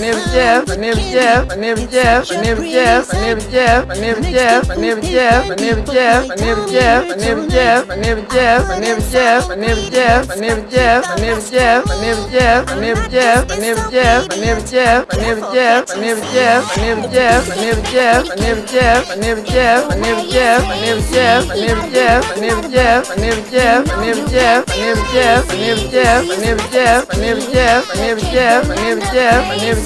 name is Jeff, my name is Jeff, my name is Jeff, my name is Jeff, my name is Jeff, my name is Jeff, my name is Jeff, my name is Jeff, my name is Jeff, my name is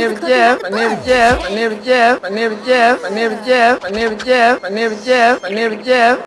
Невдев, Невдев, Невдев, Невдев, Невдев, Невдев, Невдев, Невдев.